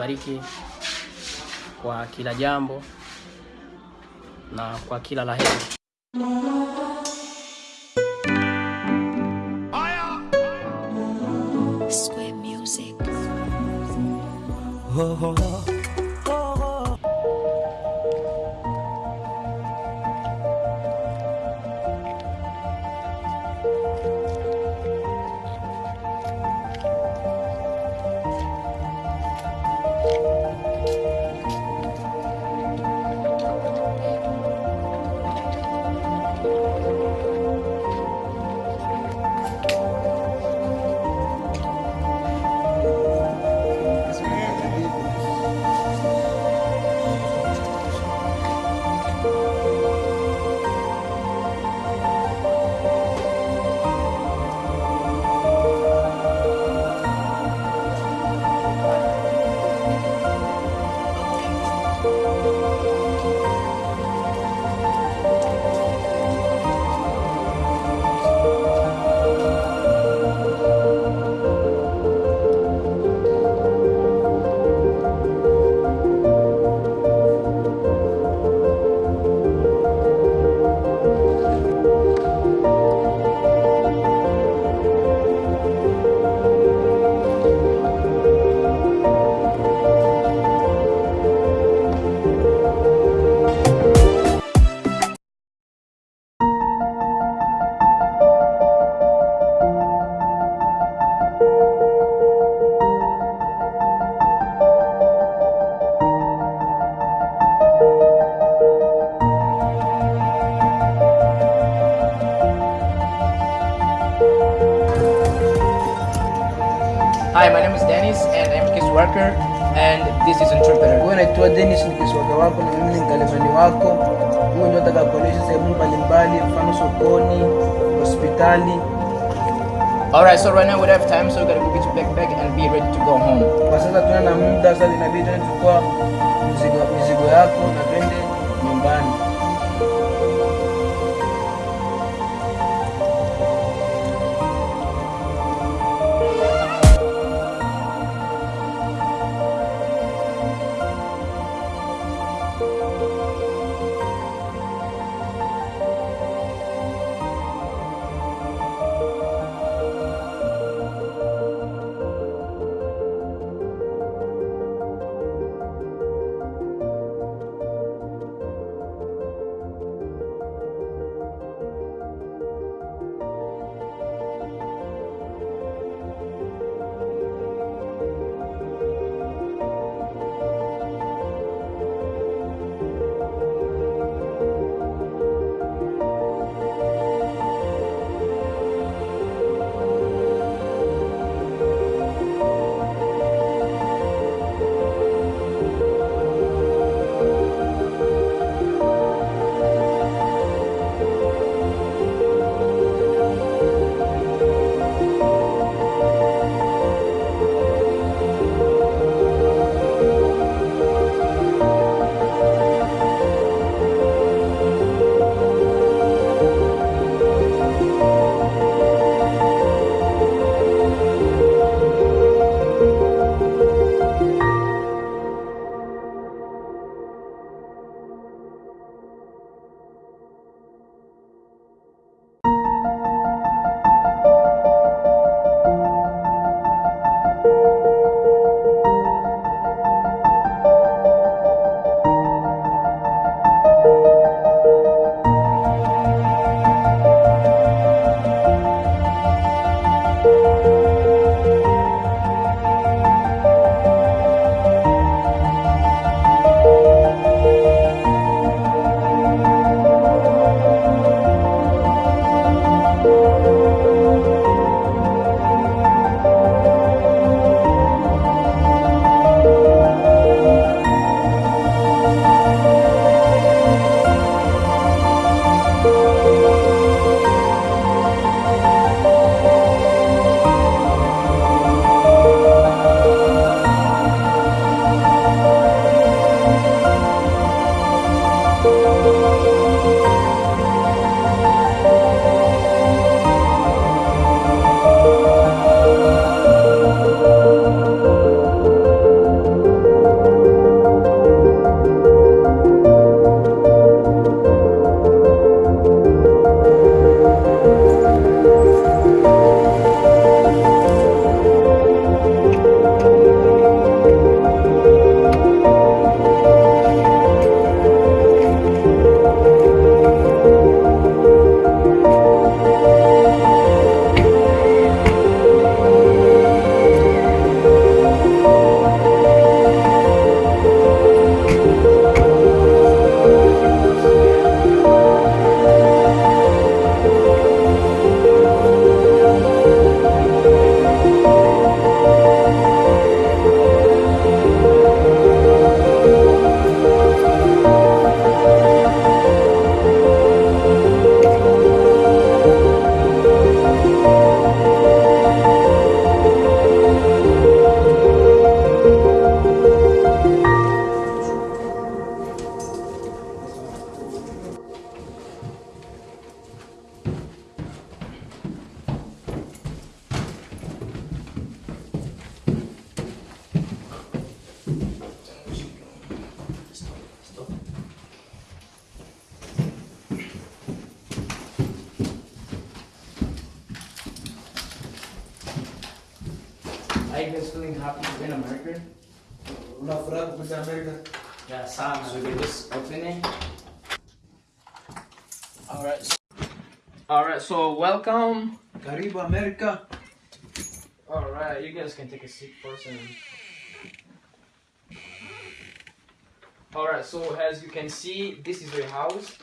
atubariki kwa kila jambo na kwa kila la heri. Square music. Hi, my name is Dennis and I'm a case worker and this is interpreter. Wewe naitwa Dennis ni kiswaka wako na mimi ni mkalimani wako. Huyu ndio nataka kuonyesha sehemu mbalimbali, mfano sokoni, hospitali. Alright, so right now we don't have time, so we gotta go get your backpack and be ready to go home. Kwa sasa tuna na muda, sasa inabidi tuende kuchukua mizigo, mizigo yako na twende nyumbani. Guys feeling happy to be in America? Una furaha kukuja Amerika? Yeah, sana. So we just open it. Alright. Alright, so welcome. Karibu America. Alright, you guys can take a seat first and Alright, so as you can see, this is your house.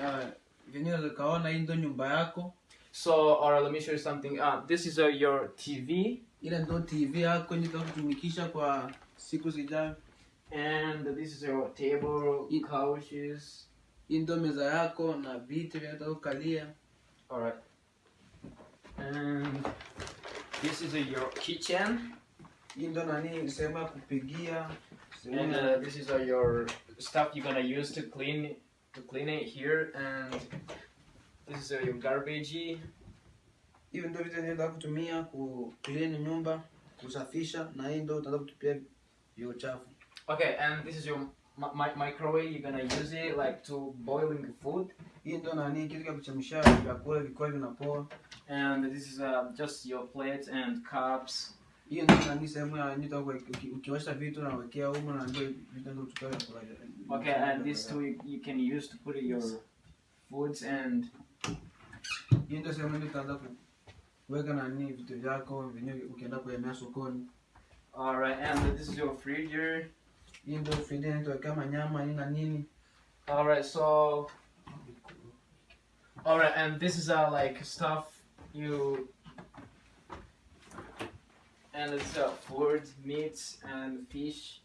Uh, venyewe unaweza kaona hii ndo nyumba yako. So, alright, let me show you something. Uh, this is uh, your TV, Ile ndo TV yako yenye kutumikisha kwa siku zijayo. and this is your table, couches. Hii ndo meza yako na viti vya kukalia. Alright. And this is uh, your kitchen, Hii ndo nani sehemu kupigia. and uh, this is uh, your stuff you're gonna use to clean to clean it here, and this is uh, your garbage. Hivi ndo vitu vinaenda kutumia ku clean nyumba, kusafisha na hii ndo utaanza kutupia uchafu. Okay, and this is your mi- mi- microwave. You're gonna use it like to boiling food, Hii ndo nani kitu cha kuchemsha vyakula vikiwa vinapoa. and this is uh, just your plates and cups. Hii ndo nani sehemu ya nyuta uki- ukiosha vitu na wekea humo na ndio vitu ndo kuchukua Okay, and this too you, you can use to put your foods and Hii ndo sehemu ndio utaanza ku- kuweka nani vitu vyako vyenyewe ukienda kuemea sokoni. all right, and this is your freezer. Hii ndo friji inaweka manyama nini na nini. All right, so all right, and this is uh like stuff you and it's uh food, meats and fish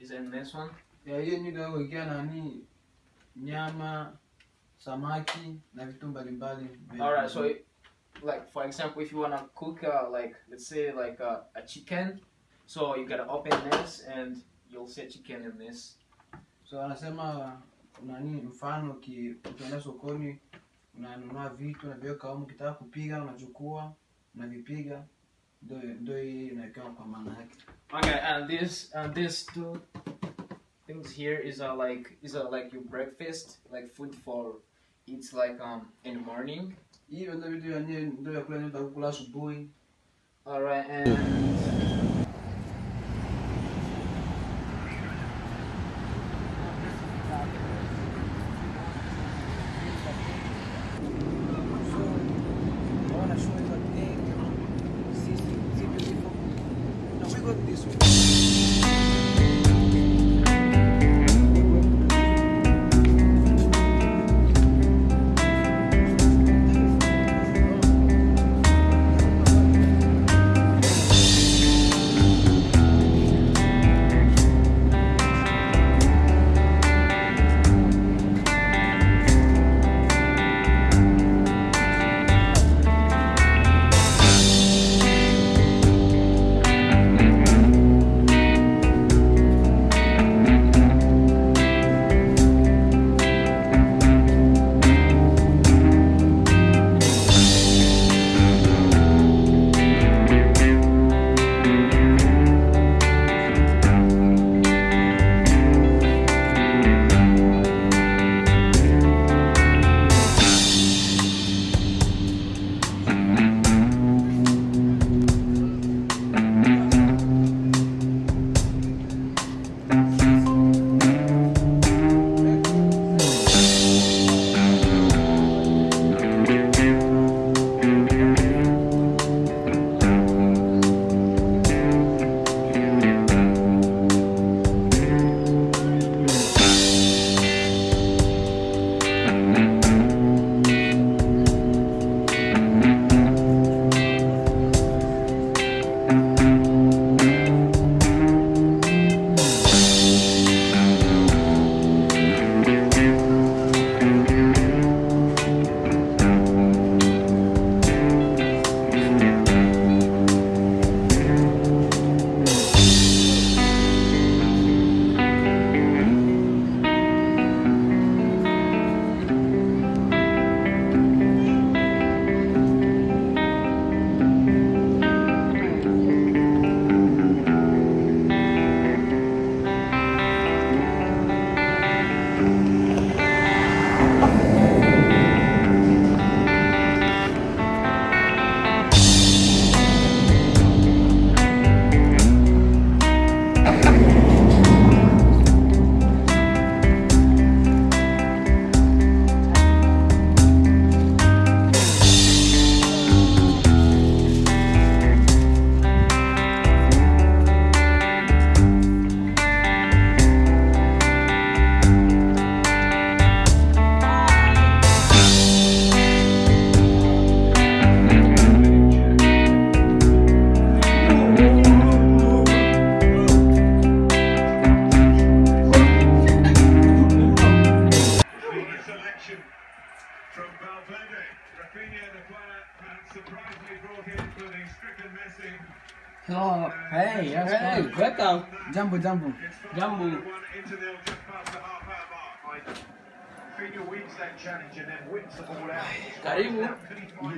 is in this one. Yeah, need hiyo ndio kuwekea nani nyama, samaki na vitu mbalimbali. All right, so it, like for example, if you wanna cook uh, like let's say like uh, a chicken, so you gotta open this and you'll see a chicken in this. So anasema nani, mfano uki- ukienda sokoni unanunua vitu unaviweka humu, ukitaka kupiga unachukua unavipiga, ndio hii inawekewa kwa maana yake. Okay, and this and this two things here is uh like is uh like your breakfast, like food for eats like um in the morning. Hiyo ndio vitu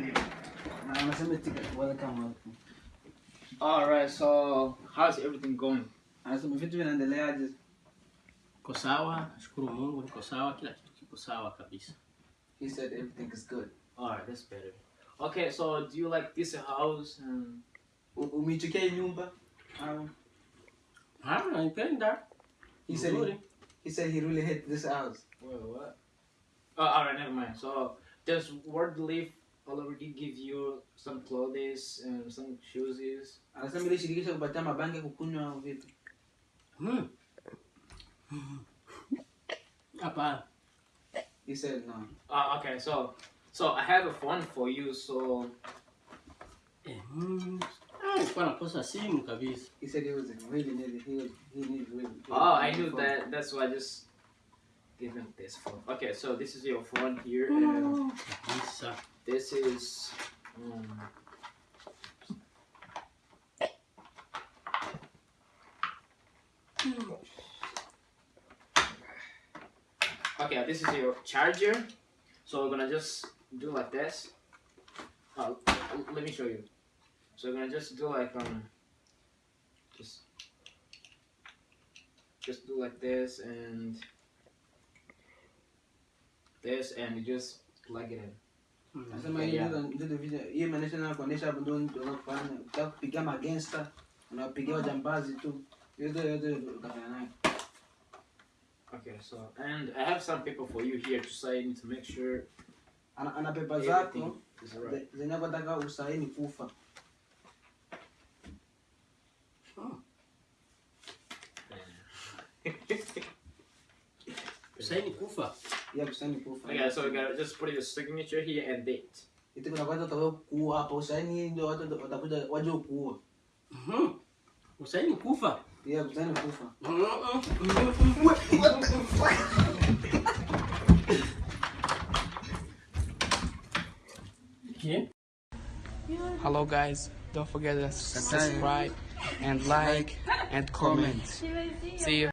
it? Na anasema tika welcome welcome. Alright, so how's everything going? Anasema vitu vinaendeleaje? Niko sawa, nashukuru Mungu niko sawa, kila kitu kiko sawa kabisa. He said everything is good. Alright, that's better. Okay, so do you like this house? And U- Umeichukia hii nyumba? Au Ah, naipenda. he said Nzuri. he, he said he really hit this house. wait, what? Oh, alright, never mind. So does World Relief already give you some clothes and some shoes? Anasema ile shirikisho kupatia mabangi kukunywa au vipi? Hmm. Hapa. He said no. Uh, okay, so so I have a phone for you. So Eh, hmm. Ah, nilikuwa nakosa simu kabisa. He said he was really needed. He was he needed really. oh, I knew that. That's why I just give him this phone. Okay, so this is your phone here, and this is. Um, Okay, this is your charger. So we're gonna just do like this. Uh, let me show you. So I'm gonna just do like um, just just do like this and this, and you just plug it in. Hmm. Anasema ndio ndio video hii inaonyesha na kuonesha hapo ndio ndio unafanya. Ukitaka kupiga magangster, unapigia wajambazi tu. Yote yote utafanya nayo. Okay, so and I have some paper for you here to sign to make sure Ana, ana pepa everything zako is alright. ze- zenye usaini kufa. Usaini kufa. Ya kusaini kufa. Okay, so we gotta just put your signature here and date. Iti kuna kwanza utakao kuua hapa usaini ndio watu watakuja waje kuua. Mhm. Usaini kufa. Ya kusaini kufa. Okay. Hello guys, don't forget to subscribe and like and comment. See you.